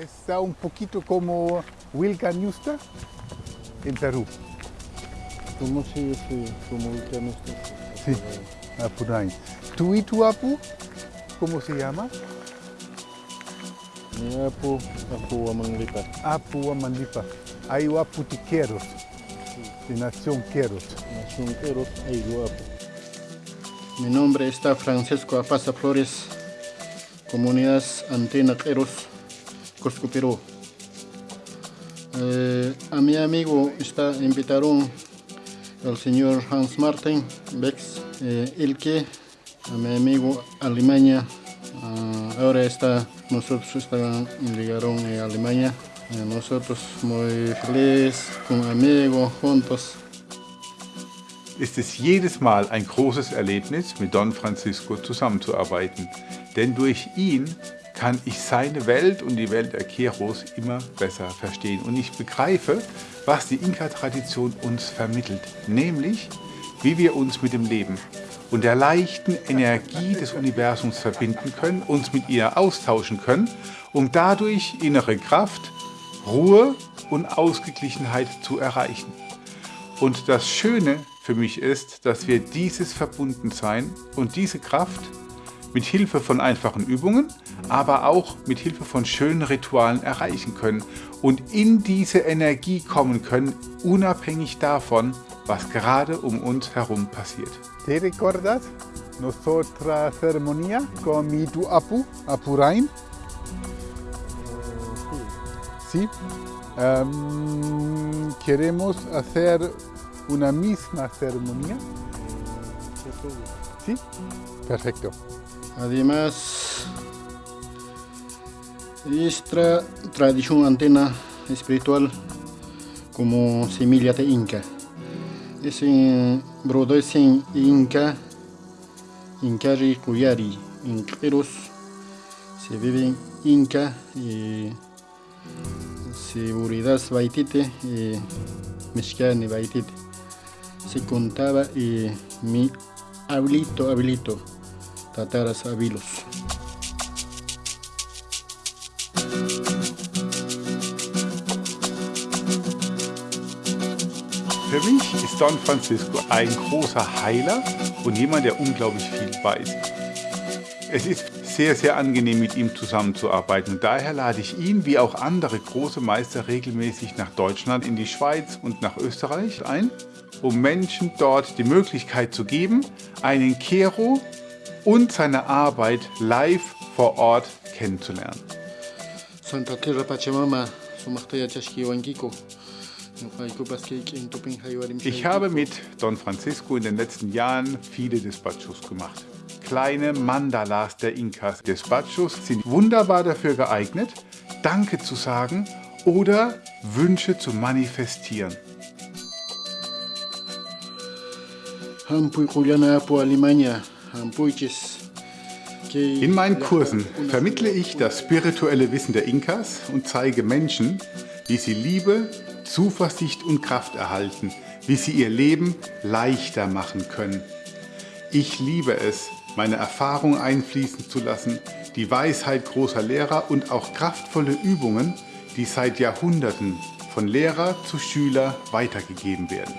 Está un poquito como Wilca Ñusta en Perú. ¿Cómo se dice como no está? Sí, Apuray. Tuituapu, ¿cómo se llama? Ni apo, apo amanglipa. Apu Amandipa. Hay Aputiqueros, de Nación Queros. Nación Queros. Mi nombre está Francisco Apasa Flores, Comunidad Antena Queros, Cusco, Perú. Eh, a mi amigo está invitaron el señor Hans Martin Bex, eh, el que a mi amigo Alemania, ah, ahora está, nosotros está, llegaron en Alemania, Eh, nosotros muy felices, con amigos, juntos. ist es jedes Mal ein großes Erlebnis, mit Don Francisco zusammenzuarbeiten. Denn durch ihn kann ich seine Welt und die Welt der Keros immer besser verstehen. Und ich begreife, was die Inka-Tradition uns vermittelt, nämlich wie wir uns mit dem Leben und der leichten Energie des Universums verbinden können, uns mit ihr austauschen können, um dadurch innere Kraft, Ruhe und Ausgeglichenheit zu erreichen. Und das Schöne für mich ist, dass wir dieses Verbundensein und diese Kraft mit Hilfe von einfachen Übungen, aber auch mit Hilfe von schönen Ritualen erreichen können und in diese Energie kommen können, unabhängig davon, was gerade um uns herum passiert. ¿Te recuerdas nuestra ceremonia con mi Tuapu, Apurain? Sí. Em, queremos hacer una misma ceremonia. Perfecto. Además, esta tradición antena espiritual como semilla de Inca. Es en brotes en Inca, Incari Cuyari, en Queros, se vive Inca y seguridad baitite y mexicana baitite. Se contaba y mi abuelito, abuelito, tataras abuelos. Für mich ist Don Francisco ein großer Heiler und jemand, der unglaublich viel weiß. Es ist sehr, sehr angenehm, mit ihm zusammenzuarbeiten. Und daher lade ich ihn, wie auch andere große Meister, regelmäßig nach Deutschland, in die Schweiz und nach Österreich ein, um Menschen dort die Möglichkeit zu geben, einen Kero und seine Arbeit live vor Ort kennenzulernen. Ich habe mit Don Francisco in den letzten Jahren viele Despachos gemacht. Kleine Mandalas der Inkas. Despachos sind wunderbar dafür geeignet, Danke zu sagen oder Wünsche zu manifestieren. In meinen Kursen vermittle ich das spirituelle Wissen der Inkas und zeige Menschen, wie sie Liebe, Zuversicht und Kraft erhalten, wie sie ihr Leben leichter machen können. Ich liebe es, meine Erfahrung einfließen zu lassen, die Weisheit großer Lehrer und auch kraftvolle Übungen, die seit Jahrhunderten von Lehrer zu Schüler weitergegeben werden.